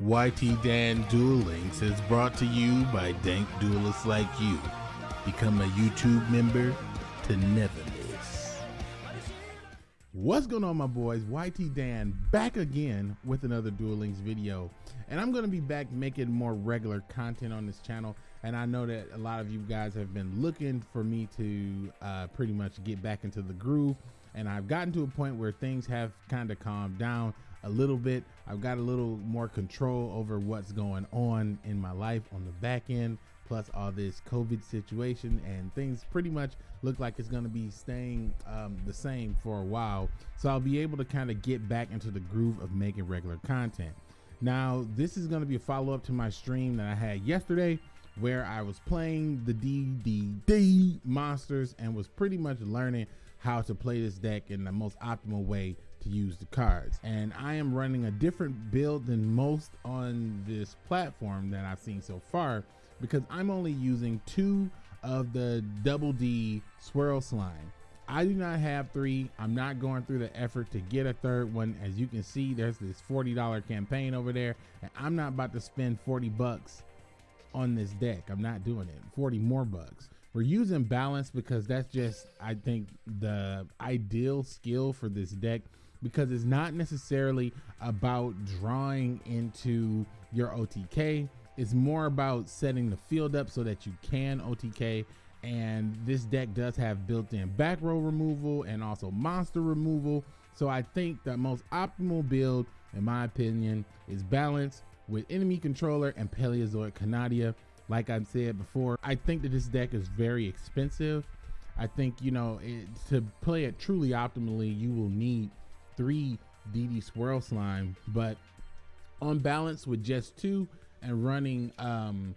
YT Dan Duel Links is brought to you by dank duelists like you. Become a YouTube member to never miss. What's going on, my boys? YT Dan back again with another Duel Links video. And I'm going to be back making more regular content on this channel. And I know that a lot of you guys have been looking for me to uh, pretty much get back into the groove. And I've gotten to a point where things have kind of calmed down a little bit. I've got a little more control over what's going on in my life on the back end, plus all this COVID situation, and things pretty much look like it's going to be staying um, the same for a while. So I'll be able to kind of get back into the groove of making regular content. Now, this is going to be a follow up to my stream that I had yesterday where I was playing the DDD monsters and was pretty much learning how to play this deck in the most optimal way to use the cards. And I am running a different build than most on this platform that I've seen so far because I'm only using two of the double D swirl slime. I do not have three. I'm not going through the effort to get a third one. As you can see, there's this $40 campaign over there, and I'm not about to spend 40 bucks on this deck. I'm not doing it. 40 more bucks. We're using balance because that's just, I think, the ideal skill for this deck because it's not necessarily about drawing into your OTK. It's more about setting the field up so that you can OTK. And this deck does have built-in back row removal and also monster removal. So I think the most optimal build, in my opinion, is balance with enemy controller and Paleozoic Canadia. Like I've said before, I think that this deck is very expensive. I think, you know, it, to play it truly optimally, you will need three DD Swirl Slime, but on balance with just two and running um,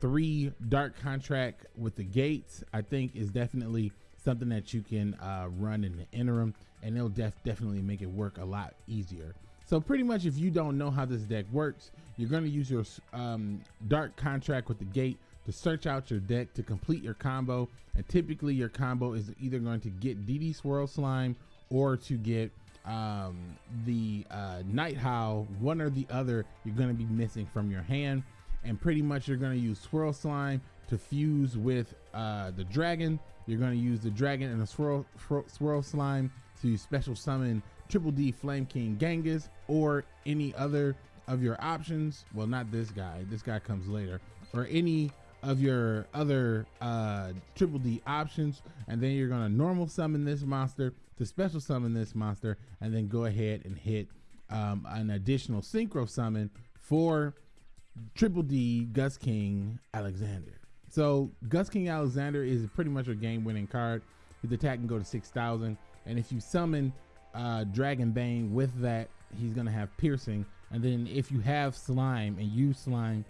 three Dark Contract with the gates, I think is definitely something that you can uh, run in the interim, and it'll def definitely make it work a lot easier. So pretty much if you don't know how this deck works, you're going to use your um, Dark Contract with the gate to search out your deck to complete your combo. And typically your combo is either going to get DD Swirl Slime or to get um, the uh, Night Howl, one or the other, you're going to be missing from your hand. And pretty much you're going to use Swirl Slime to fuse with uh, the Dragon. You're going to use the Dragon and the Swirl, swirl Slime to special summon Triple D Flame King Genghis or any other of your options. Well, not this guy. This guy comes later. Or any of your other uh, Triple D options. And then you're going to normal summon this monster to special summon this monster and then go ahead and hit um, an additional synchro summon for Triple D Gust King Alexander. So Gust King Alexander is pretty much a game winning card. His attack can go to 6,000. And if you summon uh, Dragon Bane with that, he's going to have piercing. And then if you have slime and use slime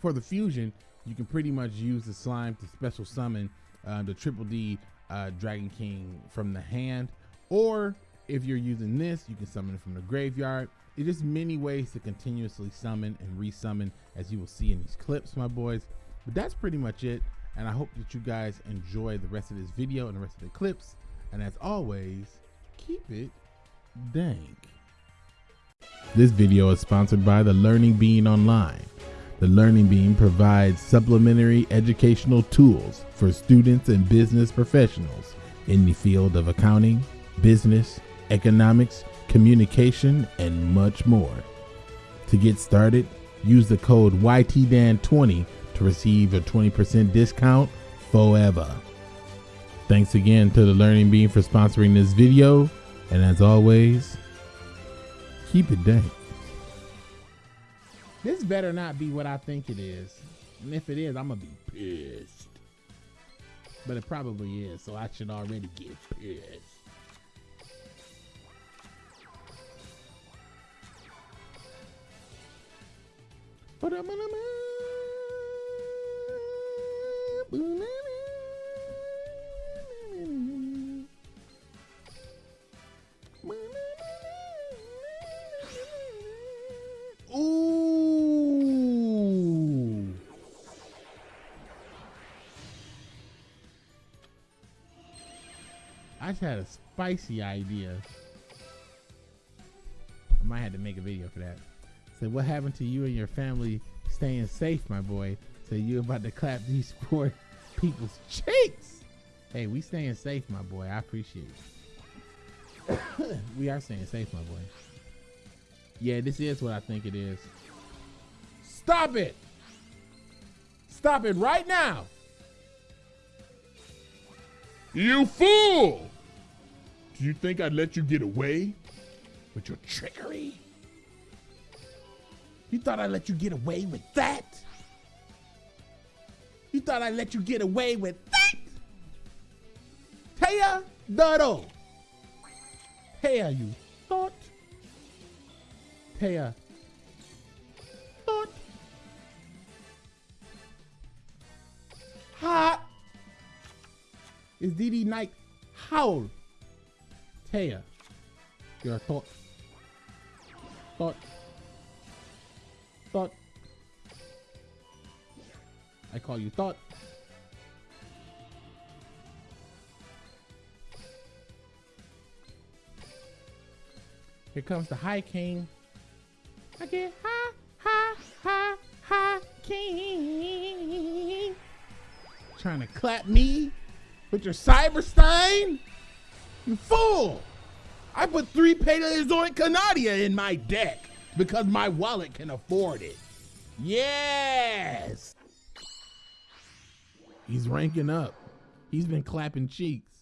for the fusion, you can pretty much use the slime to special summon uh, the Triple D uh, Dragon King from the hand, or if you're using this, you can summon it from the graveyard. It is many ways to continuously summon and resummon, as you will see in these clips, my boys. But that's pretty much it, and I hope that you guys enjoy the rest of this video and the rest of the clips. And as always, keep it dank. This video is sponsored by the Learning Beam Online. The Learning Beam provides supplementary educational tools for students and business professionals in the field of accounting, business, economics, communication, and much more. To get started, use the code YTDAN20 to receive a 20% discount forever. Thanks again to the Learning Beam for sponsoring this video, and as always, keep it dank. This better not be what I think it is. And if it is, I'm gonna be pissed. But it probably is, so I should already get pissed. But I'm gonna had a spicy idea. I might have to make a video for that. said, what happened to you and your family staying safe, my boy? So you about to clap these poor people's cheeks. Hey, we staying safe, my boy. I appreciate it. we are staying safe, my boy. Yeah, this is what I think it is. Stop it! Stop it right now! You fool! You think I'd let you get away with your trickery? You thought I'd let you get away with that? You thought I'd let you get away with that? Taya Doro. Taya, you thought? Taya. Thought. Hot. Is DD Knight howl? Taya. Your thought. Thought. Thought. I call you thought. Here comes the High King. I get high, high, high, high king. Trying to clap me with your Cyberstein? You fool! I put three Paleozoic Canadia in my deck because my wallet can afford it. Yes! He's ranking up. He's been clapping cheeks.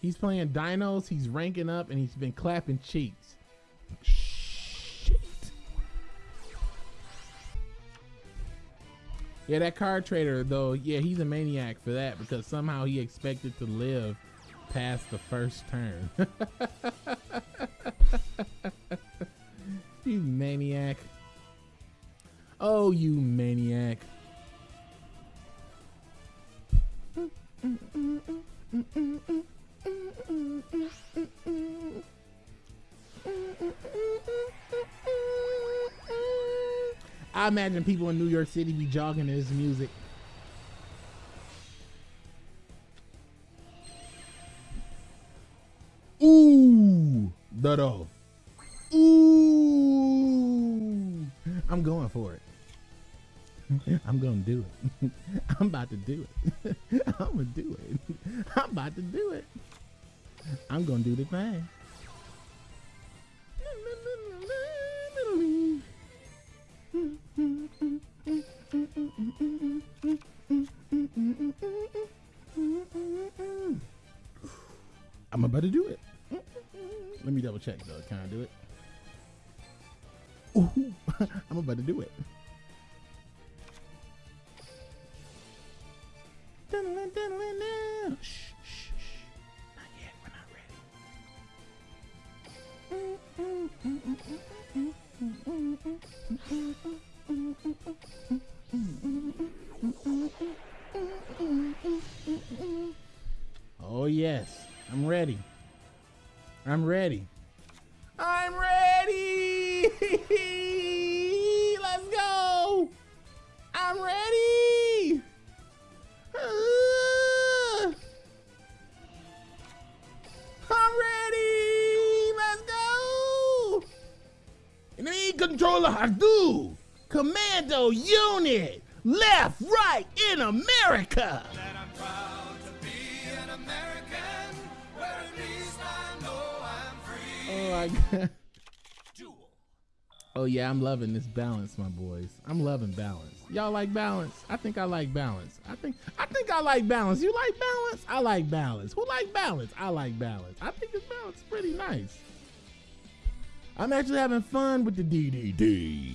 He's playing dinos, he's ranking up, and he's been clapping cheeks. Yeah, that card trader, though, yeah, he's a maniac for that because somehow he expected to live past the first turn. you maniac. Oh, you maniac. I imagine people in New York City be jogging to this music. Ooh, Dodo. Ooh, I'm going for it. I'm gonna do it. I'm about to do it. I'm gonna do it. I'm about to do it. I'm gonna do the thing. Check though. Can I do it? Ooh, I'm about to do it. Shh, shh, shh. Not yet. We're not ready. Oh, yes. I'm ready. I'm ready. I'm ready. Let's go. I'm ready. I'm ready. Let's go. Enemy controller Hadu. Commando unit. Left, right in America. Free. Oh yeah, I'm loving this balance, my boys. I'm loving balance. Y'all like balance? I think I like balance. I think I think I like balance. You like balance? I like balance. Who like balance? I like balance. I think this balance is pretty nice. I'm actually having fun with the DDD.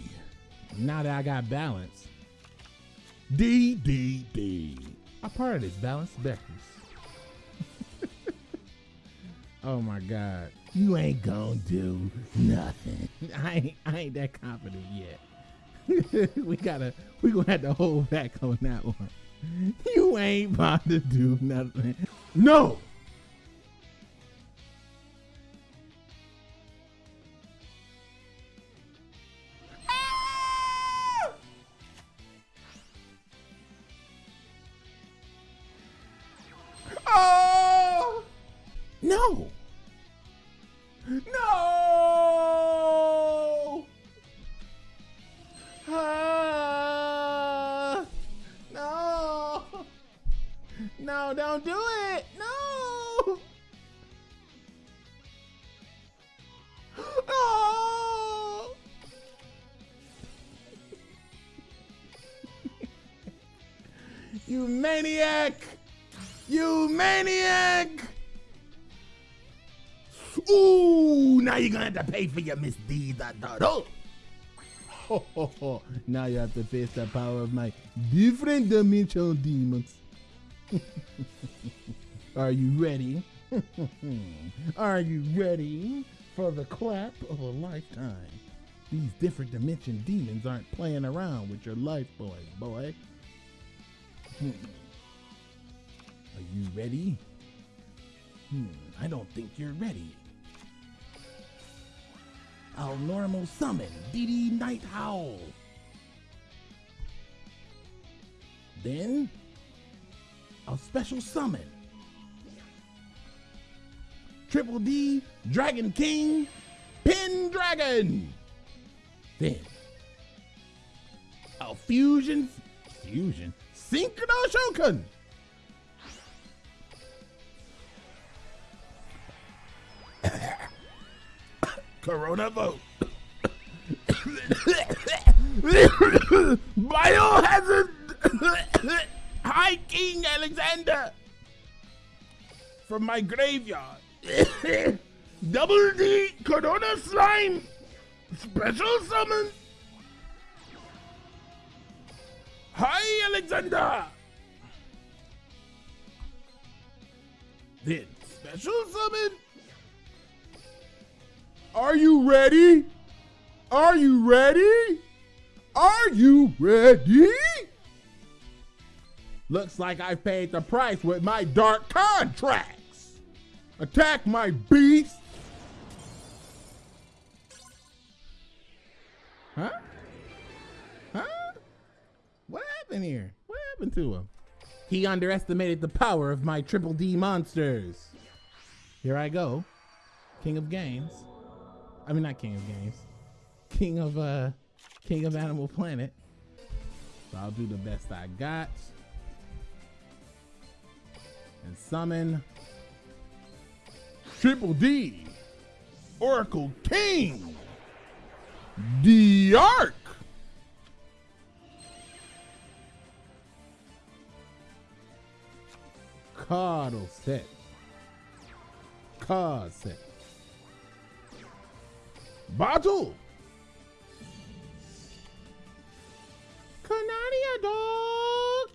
Now that I got balance. DDD. A part of this balance Beckers. Oh my God. You ain't gonna do nothing. I ain't, I ain't that confident yet. we gotta, we gonna have to hold back on that one. You ain't about to do nothing. No! Oh! No! No! Maniac. Ooh, now you're gonna have to pay for your misdeeds. Oh. Ho, ho, ho. Now you have to face the power of my different dimensional demons. Are you ready? Are you ready for the clap of a lifetime? These different dimension demons aren't playing around with your life, boy, boy. Are you ready? Hmm, I don't think you're ready. I'll normal summon DD Night Howl. Then I'll special summon Triple D Dragon King Pendragon. Then I'll fusion fusion Synchro Shogun. Corona vote. Biohazard High King Alexander from my graveyard. Double D Corona Slime Special Summon Hi Alexander Then Special Summon are you ready? Are you ready? Are you ready? Looks like I paid the price with my dark contracts. Attack my beast. Huh? Huh? What happened here? What happened to him? He underestimated the power of my triple D monsters. Here I go. King of games. I mean, not King of Games. King of uh, King of Animal Planet. So I'll do the best I got. And summon Triple D, Oracle King, the Ark. Cardle set. Card set. Battle. Canadia dog.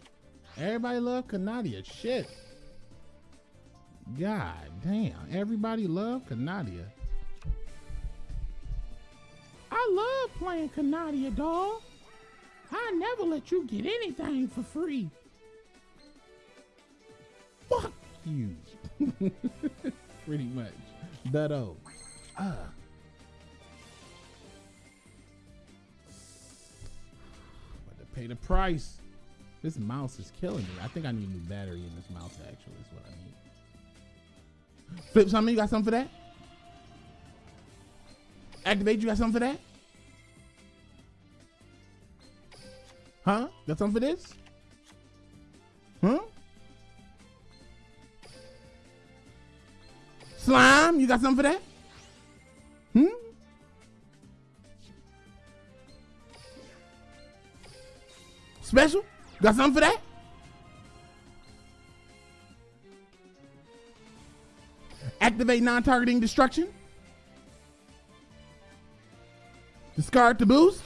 Everybody love Canadia. Shit. God damn. Everybody love Canadia. I love playing Canadia dog. I never let you get anything for free. Fuck you. Pretty much. That oh. Ah. Pay the price. This mouse is killing me. I think I need a new battery in this mouse, actually, is what I need. Flip something, you got something for that? Activate, you got something for that? Huh? Got something for this? Huh? Slime, you got something for that? Hmm? Special? Got something for that? Activate non-targeting destruction. Discard to boost.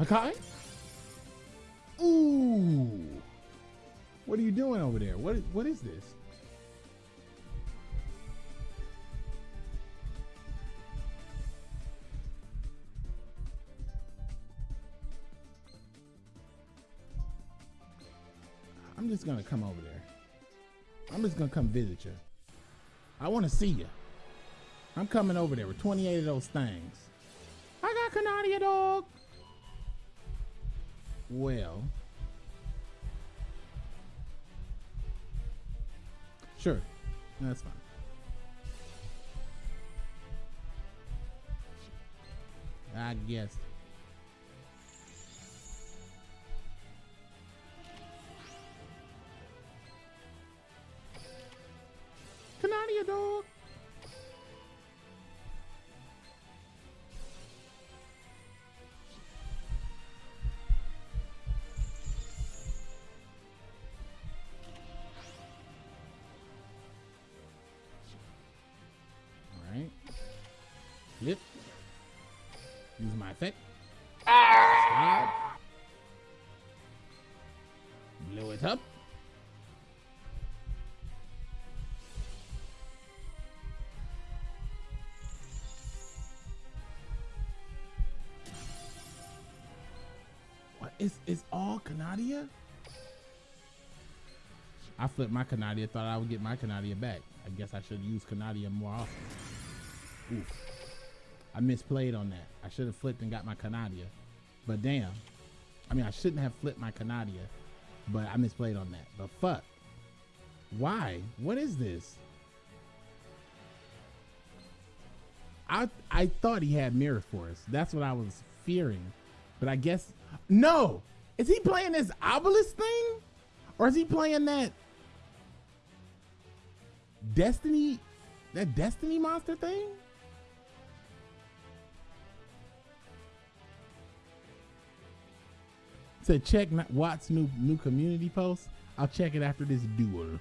Okay. Ooh. What are you doing over there? What is, what is this? I'm just gonna come over there. I'm just gonna come visit you. I want to see you. I'm coming over there with 28 of those things. I got Canadia dog. Well. Sure. That's fine. I guess. Canadia dog. Flip. Use my effect. Stop. Blow it up. What is is all Canadia? I flipped my Canadia, thought I would get my Canadia back. I guess I should use Canadia more often. Oof. I misplayed on that. I should have flipped and got my Canadia. But damn. I mean, I shouldn't have flipped my Canadia, but I misplayed on that. But fuck. Why? What is this? I I thought he had Mirror Force. That's what I was fearing. But I guess no. Is he playing this obelisk thing? Or is he playing that Destiny that Destiny monster thing? To check Watt's new new community post. I'll check it after this duel.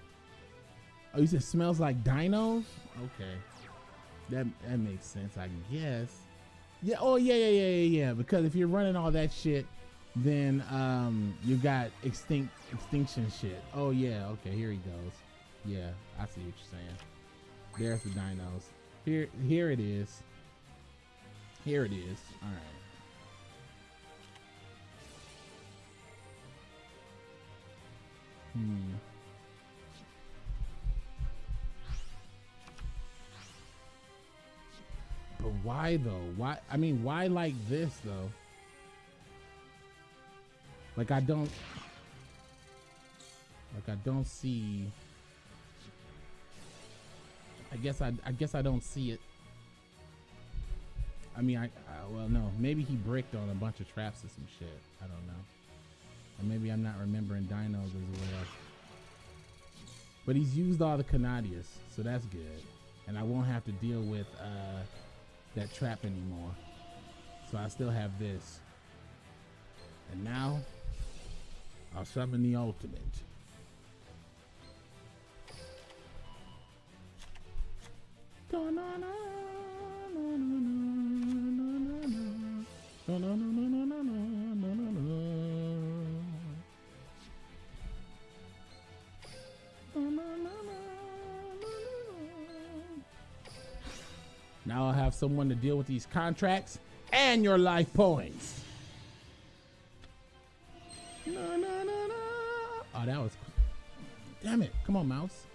Oh, you said smells like dinos? Okay. That that makes sense, I guess. Yeah, oh yeah, yeah, yeah, yeah, yeah. Because if you're running all that shit, then um you got extinct extinction shit. Oh yeah, okay, here he goes. Yeah, I see what you're saying. There's the dinos. Here here it is. Here it is. Alright. Hmm. But why though? Why? I mean, why like this though? Like I don't. Like I don't see. I guess I. I guess I don't see it. I mean, I. I well, no. Maybe he bricked on a bunch of traps or some shit. I don't know. Or maybe I'm not remembering dinos as well. But he's used all the Canadias, so that's good. And I won't have to deal with uh, that trap anymore. So I still have this. And now, I'll summon the ultimate. Have someone to deal with these contracts and your life points. Na, na, na, na. Oh, that was. Damn it. Come on, mouse.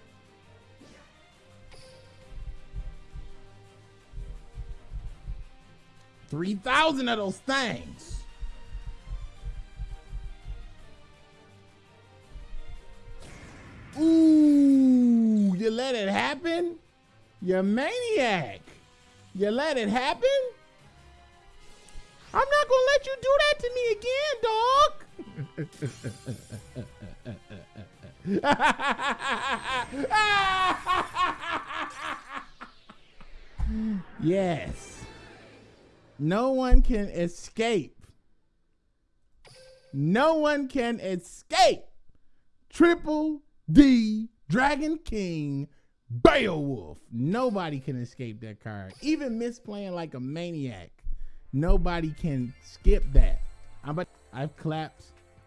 Three thousand of those things. Ooh, you let it happen? You maniac. You let it happen? I'm not gonna let you do that to me again, dog. yes. No one can escape. No one can escape. Triple D Dragon King Beowulf. Nobody can escape that card. Even misplaying like a maniac. Nobody can skip that. I'm but I've clapped.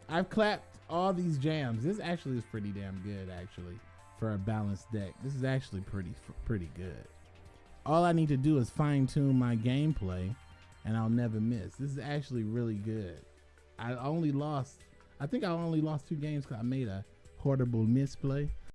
I've clapped all these jams. This actually is pretty damn good actually for a balanced deck. This is actually pretty pretty good. All I need to do is fine tune my gameplay and I'll never miss. This is actually really good. I only lost I think I only lost two games cuz I made a horrible misplay